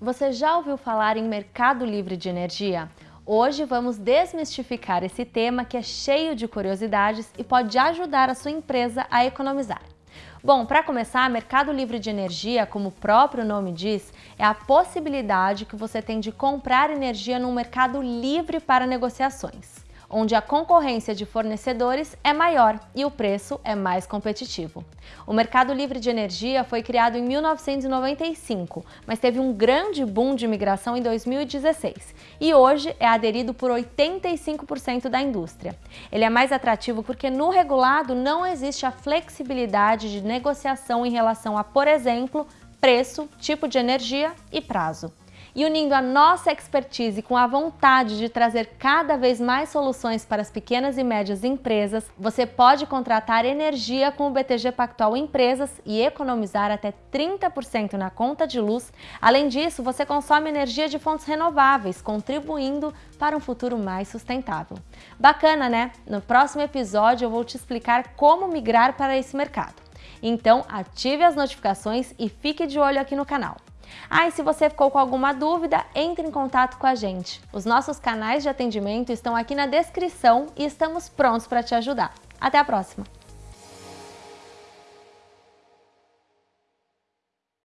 Você já ouviu falar em mercado livre de energia? Hoje vamos desmistificar esse tema que é cheio de curiosidades e pode ajudar a sua empresa a economizar. Bom, para começar, Mercado Livre de Energia, como o próprio nome diz, é a possibilidade que você tem de comprar energia num mercado livre para negociações onde a concorrência de fornecedores é maior e o preço é mais competitivo. O Mercado Livre de Energia foi criado em 1995, mas teve um grande boom de migração em 2016 e hoje é aderido por 85% da indústria. Ele é mais atrativo porque no regulado não existe a flexibilidade de negociação em relação a, por exemplo, preço, tipo de energia e prazo e unindo a nossa expertise com a vontade de trazer cada vez mais soluções para as pequenas e médias empresas, você pode contratar energia com o BTG Pactual Empresas e economizar até 30% na conta de luz. Além disso, você consome energia de fontes renováveis, contribuindo para um futuro mais sustentável. Bacana, né? No próximo episódio eu vou te explicar como migrar para esse mercado. Então, ative as notificações e fique de olho aqui no canal. Ah, e se você ficou com alguma dúvida, entre em contato com a gente. Os nossos canais de atendimento estão aqui na descrição e estamos prontos para te ajudar. Até a próxima!